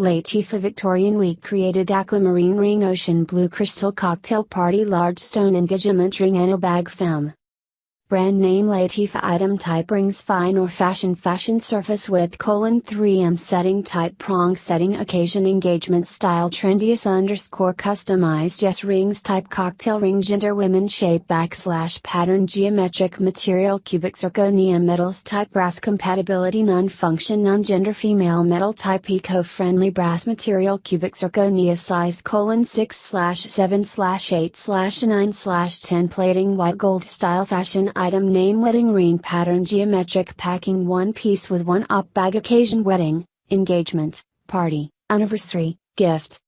Latifa Victorian Week created aquamarine ring ocean blue crystal cocktail party large stone engagement ring and a bag film. Brand name Latifa item type rings fine or fashion fashion surface with colon 3M setting type prong setting occasion engagement style trendiest underscore customized yes rings type cocktail ring gender women shape backslash pattern geometric material cubic zirconia metals type brass compatibility non function non gender female metal type eco friendly brass material cubic zirconia size colon 6 slash 7 slash 8 slash 9 slash 10 plating white gold style fashion item name wedding ring pattern geometric packing one piece with one up bag occasion wedding, engagement, party, anniversary, gift,